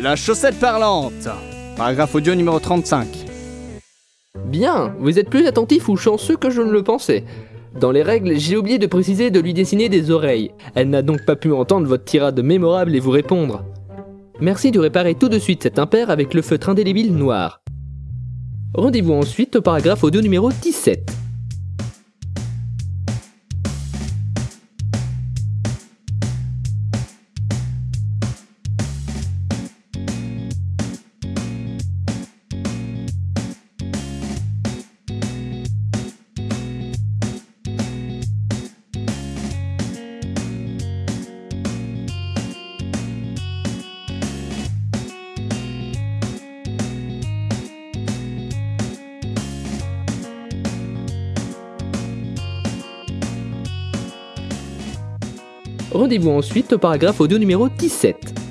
La chaussette parlante. Paragraphe audio numéro 35. Bien, vous êtes plus attentif ou chanceux que je ne le pensais. Dans les règles, j'ai oublié de préciser de lui dessiner des oreilles. Elle n'a donc pas pu entendre votre tirade mémorable et vous répondre. Merci de réparer tout de suite cet impair avec le feutre indélébile noir. Rendez-vous ensuite au paragraphe audio numéro 17. Rendez-vous ensuite au paragraphe audio numéro 17.